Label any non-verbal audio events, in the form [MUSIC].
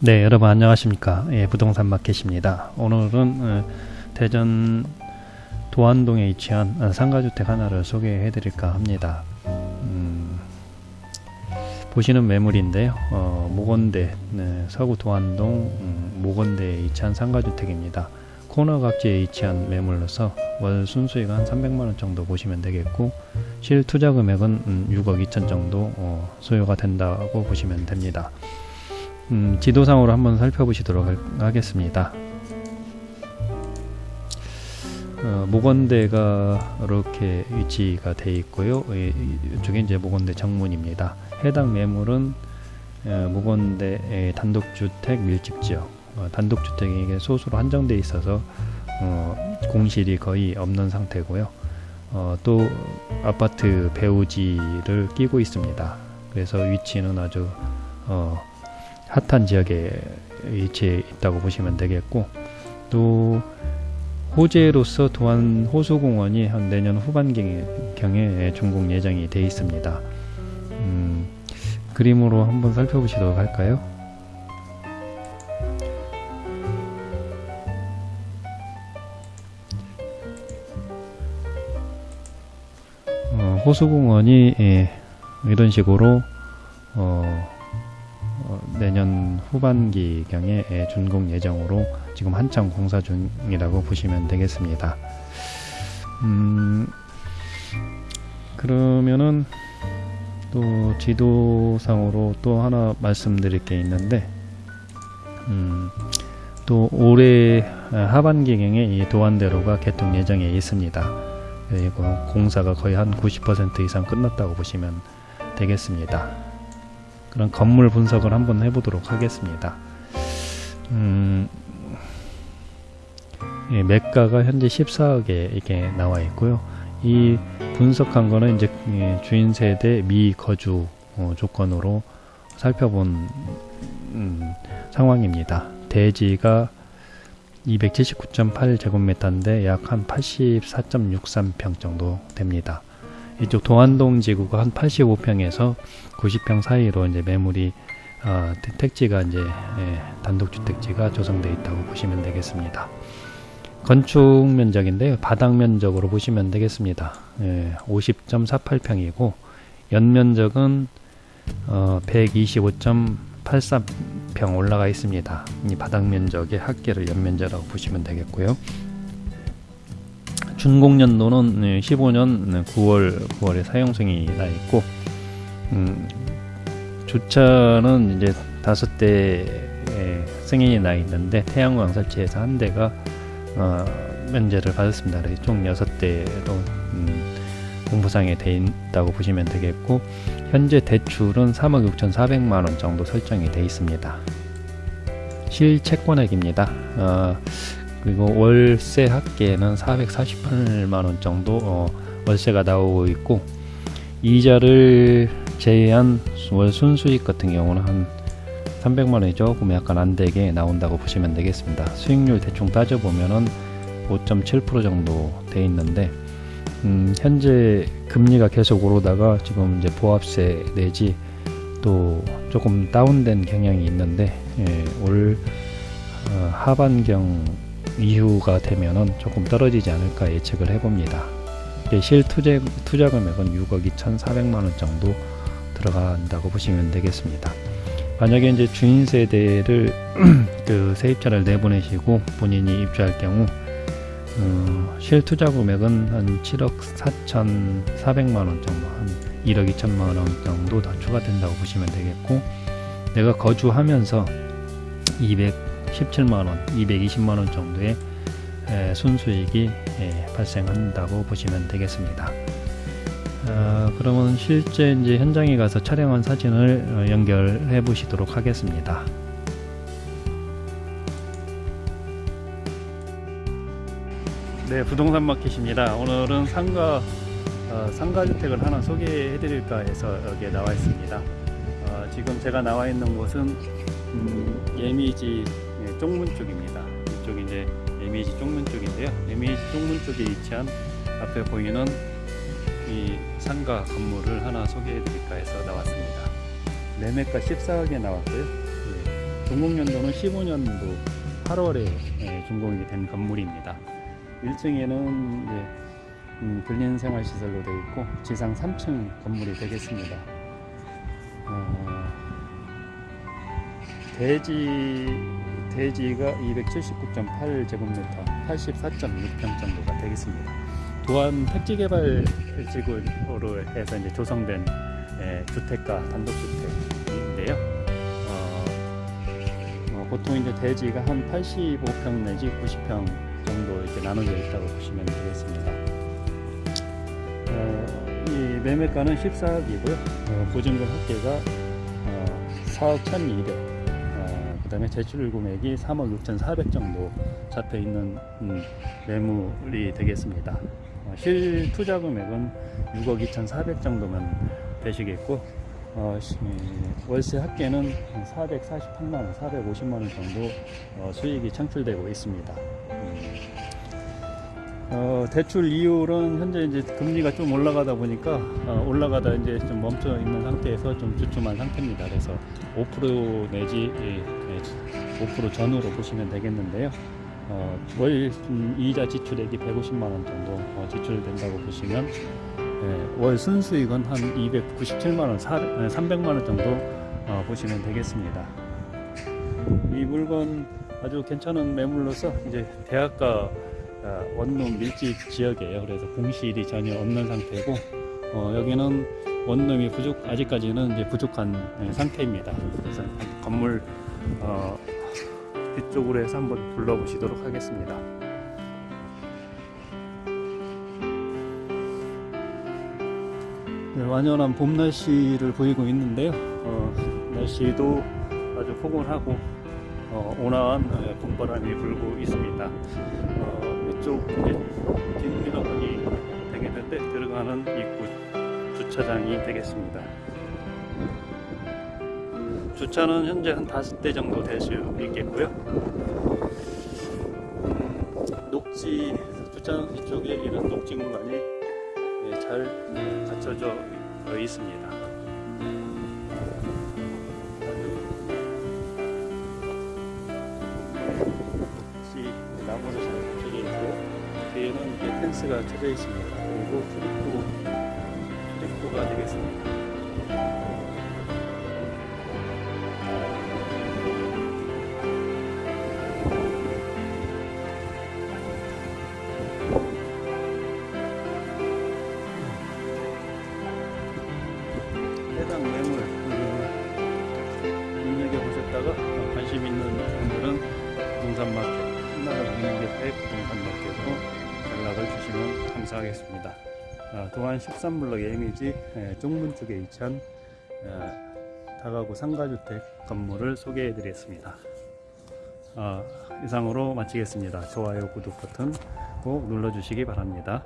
네 여러분 안녕하십니까? 예, 부동산 마켓입니다. 오늘은 어, 대전 도안동에 위치한 어, 상가주택 하나를 소개해 드릴까 합니다. 음, 보시는 매물인데요 어, 모건대 네, 서구 도안동 음, 모건대에 위치한 상가주택입니다. 코너 각지에 위치한 매물로서 월 순수익 한 300만원 정도 보시면 되겠고 실 투자 금액은 음, 6억 2천 정도 어, 소요가 된다고 보시면 됩니다 음, 지도상으로 한번 살펴보시도록 할, 하겠습니다. 어, 모건대가 이렇게 위치가 되어 있고요. 이, 이쪽에 이제 모건대 정문입니다. 해당 매물은 어, 모건대 단독주택 밀집지역 어, 단독주택이 소수로 한정되어 있어서 어, 공실이 거의 없는 상태고요. 어, 또 아파트 배우지를 끼고 있습니다. 그래서 위치는 아주 어, 핫한 지역에 위치해 있다고 보시면 되겠고 또 호재로서 또한 호수공원이 한 내년 후반경에 준공 예정이 되어 있습니다. 음, 그림으로 한번 살펴보시도록 할까요? 어, 호수공원이 예, 이런 식으로 어, 어, 내년 후반기 경에 준공 예정으로 지금 한창 공사 중이라고 보시면 되겠습니다. 음, 그러면은 또 지도상으로 또 하나 말씀드릴 게 있는데 음, 또 올해 하반기경에 이 도안대로가 개통 예정에 있습니다. 그리고 공사가 거의 한 90% 이상 끝났다고 보시면 되겠습니다. 그런 건물 분석을 한번 해보도록 하겠습니다. 음, 예, 매가가 현재 14억에 이게 나와 있고요. 이 분석한 거는 이제 예, 주인 세대 미거주 어, 조건으로 살펴본 음, 상황입니다. 대지가 279.8제곱미터인데 약 한 84.63평 정도 됩니다. 이쪽 동안동 지구가 한 85평에서 90평 사이로 이제 매물이 어, 택지가 이제 예, 단독주택지가 조성되어 있다고 보시면 되겠습니다. 건축 면적인데요. 바닥 면적으로 보시면 되겠습니다. 예, 50.48평이고 연면적은 어, 125.83평 올라가 있습니다. 이 바닥 면적의 합계를 연면적이라고 보시면 되겠고요. 준공연도는 15년 9월 9월에 사용승이 나 있고 음, 주차는 이제 다섯 대 승인이 나 있는데 태양광 설치해서 한 대가 어, 면제를 받았습니다. 총 여섯 대로 음, 공부상에 돼 있다고 보시면 되겠고 현재 대출은 3억 6천4백만원 정도 설정이 돼 있습니다. 실채권액입니다. 어, 그리고 월세 합계는 448만원 정도 어, 월세가 나오고 있고 이자를 제외한 월 순수익 같은 경우는 한 300만원이 조금 약간 안되게 나온다고 보시면 되겠습니다. 수익률 대충 따져보면은 5.7% 정도 돼 있는데 음, 현재 금리가 계속 오르다가 지금 이제 보합세 내지 또 조금 다운된 경향이 있는데 예, 올 어, 하반경 이후가 되면은 조금 떨어지지 않을까 예측을 해봅니다. 실 투자, 투자 금액은 6억 2,400만 원 정도 들어간다고 보시면 되겠습니다. 만약에 이제 주인 세대를 [CLEARS THROAT] 그 세입자를 내보내시고 본인이 입주할 경우 어, 실 투자 금액은 한 7억 4,400만 원 정도 한 1억 2천만 원 정도 더 추가된다고 보시면 되겠고 내가 거주하면서 200 17만원, 220만원 정도의 순수익이 발생한다고 보시면 되겠습니다. 어, 그러면 실제 이제 현장에 가서 촬영한 사진을 어, 연결해 보시도록 하겠습니다. 네, 부동산 마켓입니다. 오늘은 상가 어, 상가주택을 하나 소개해 드릴까 해서 여기에 나와 있습니다. 어, 지금 제가 나와 있는 곳은 음, 예미지 쪽문 쪽입니다. 이쪽이 이제 에미지 쪽문 쪽인데요. 에미지 쪽문 쪽에 위치한 앞에 보이는 이 상가 건물을 하나 소개해 드릴까 해서 나왔습니다. 매매가 14억에 나왔고요. 예. 동국연도는 15년도 8월에 예, 준공이 된 건물입니다. 1층에는 이제 음, 근린생활시설로 되어 있고 지상 3층 건물이 되겠습니다. 어, 대지 대지가 279.8제곱미터, 84.6평 정도가 되겠습니다. 또한 택지개발 지구로 해서 이제 조성된 예, 주택가 단독주택인데요. 어, 어, 보통 이제 대지가 한 85평 내지 90평 정도 이렇게 나눠져 있다고 보시면 되겠습니다. 어, 이 매매가는 14억이고요. 어, 보증금 합계가 어, 4억 1,200. 어, 그다음에 제출 금액이 3억 6,400 정도 잡혀 있는 음, 매물이 되겠습니다. 어, 실 투자 금액은 6억 2,400 정도면 되시겠고 어, 시- 월세 합계는 448만 원, 450만 원 정도 어, 수익이 창출되고 있습니다. 음. 어, 대출 이율은 현재 이제 금리가 좀 올라가다 보니까 어, 올라가다 이제 좀 멈춰 있는 상태에서 좀 주춤한 상태입니다. 그래서 5% 내지 예, 예, 5% 전후로 보시면 되겠는데요. 어, 월 음, 이자 지출액이 150만 원 정도 어, 지출된다고 보시면 예, 월 순수익은 한 297만 원, 300만 원 정도 어, 보시면 되겠습니다. 이 물건 아주 괜찮은 매물로서 이제 대학가 아, 원룸 밀집 지역이에요. 그래서 공실이 전혀 없는 상태고 어, 여기는 원룸이 부족 아직까지는 이제 부족한 예, 상태입니다. 그래서 건물 어, 뒤쪽으로 해서 한번 둘러보시도록 하겠습니다. 네, 완연한 봄 날씨를 보이고 있는데요. 어, 날씨도 아주 포근하고 어, 온화한 어, 봄바람이 불고 있습니다. 어, 이쪽 뒷미러분이 되겠는데 들어가는 입구 주차장이 되겠습니다. 주차는 현재 한 다섯 대 정도 될 수 있겠고요. 음, 녹지 주차장 뒤쪽에 이런 녹지 공간이 예, 잘 갖춰져 있습니다. 혹시 나무로 잘 갖춰져 있고 뒤에는 이렇게 펜스가 쳐져 있습니다. 그리고 출입구 출입구가 되겠습니다. 해당 매물 음, 눈여겨 보셨다가 어, 관심 있는 분들은 부동산마켓 신나라 운영대표의 부동산마켓으로 연락을 주시면 감사하겠습니다. 아, 동안 13블럭 예미지 예, 쪽문 쪽에 위치한 예, 다가구 상가주택 건물을 소개해 드렸습니다. 아, 이상으로 마치겠습니다. 좋아요, 구독 버튼 꼭 눌러주시기 바랍니다.